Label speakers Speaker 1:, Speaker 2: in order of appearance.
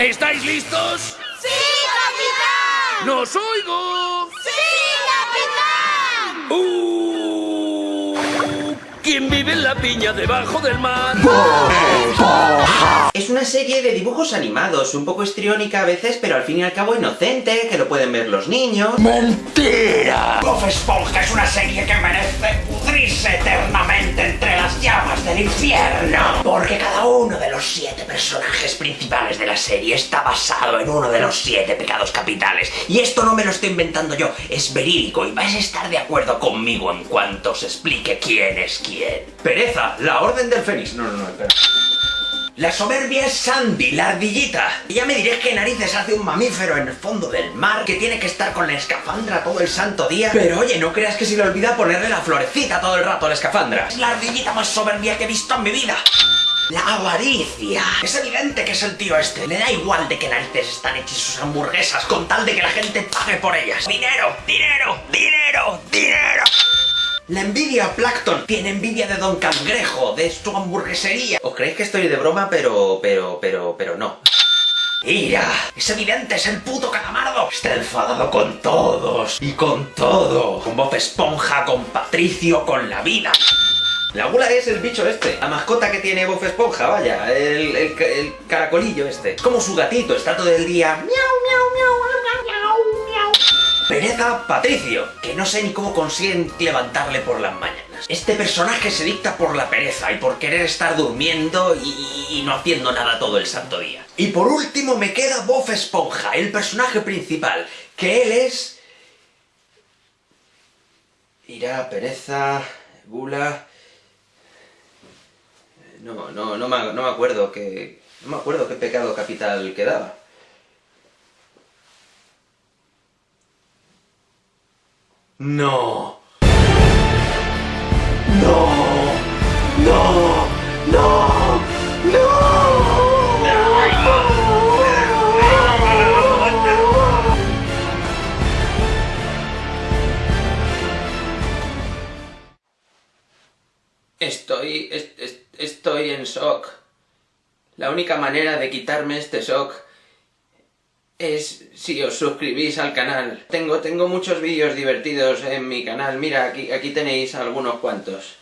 Speaker 1: ¿Estáis listos?
Speaker 2: ¡Sí, capitán!
Speaker 1: ¡Nos oigo!
Speaker 2: ¡Sí, capitán!
Speaker 1: Uh, ¿Quién vive en la piña debajo del mar?
Speaker 3: Es una serie de dibujos animados, un poco histriónica a veces, pero al fin y al cabo inocente, que lo pueden ver los niños.
Speaker 4: ¡Mentira! Esponja es una serie que merece pudrirse eternamente entre las llamas del infierno. Porque cada uno de los siete personajes principales de la serie está basado en uno de los siete pecados capitales. Y esto no me lo estoy inventando yo, es verídico y vais a estar de acuerdo conmigo en cuanto os explique quién es quién.
Speaker 3: Pereza, la orden del Fénix. No, no, no, espera.
Speaker 4: La soberbia es Sandy, la ardillita. Y ya me diréis qué narices hace un mamífero en el fondo del mar que tiene que estar con la escafandra todo el santo día.
Speaker 3: Pero oye, no creas que se le olvida ponerle la florecita todo el rato a la escafandra.
Speaker 4: Es la ardillita más soberbia que he visto en mi vida. La avaricia. Es evidente que es el tío este. Le da igual de qué narices están hechas sus hamburguesas con tal de que la gente pague por ellas. Dinero, dinero, dinero, dinero. La envidia Plankton tiene envidia de Don Cangrejo, de su hamburguesería.
Speaker 3: Os creéis que estoy de broma, pero, pero, pero, pero no.
Speaker 4: ¡Ira! Es evidente, es el puto calamardo. Está enfadado con todos y con todo. Con Bob Esponja, con Patricio, con la vida.
Speaker 3: La gula es el bicho este, la mascota que tiene Bob Esponja, vaya, el, el, el caracolillo este. Es como su gatito, está todo el día... Miau, miau, miau.
Speaker 4: Patricio, que no sé ni cómo consiguen levantarle por las mañanas. Este personaje se dicta por la pereza y por querer estar durmiendo y, y no haciendo nada todo el santo día. Y por último me queda Bob Esponja, el personaje principal, que él es...
Speaker 3: Ira, pereza, gula... No, no, no me, acuerdo qué... No me acuerdo qué pecado capital quedaba.
Speaker 4: No. No. No. No. No.
Speaker 3: Estoy... es- es- estoy en shock. La única manera de quitarme este shock es si os suscribís al canal. Tengo, tengo muchos vídeos divertidos en mi canal. Mira, aquí, aquí tenéis algunos cuantos.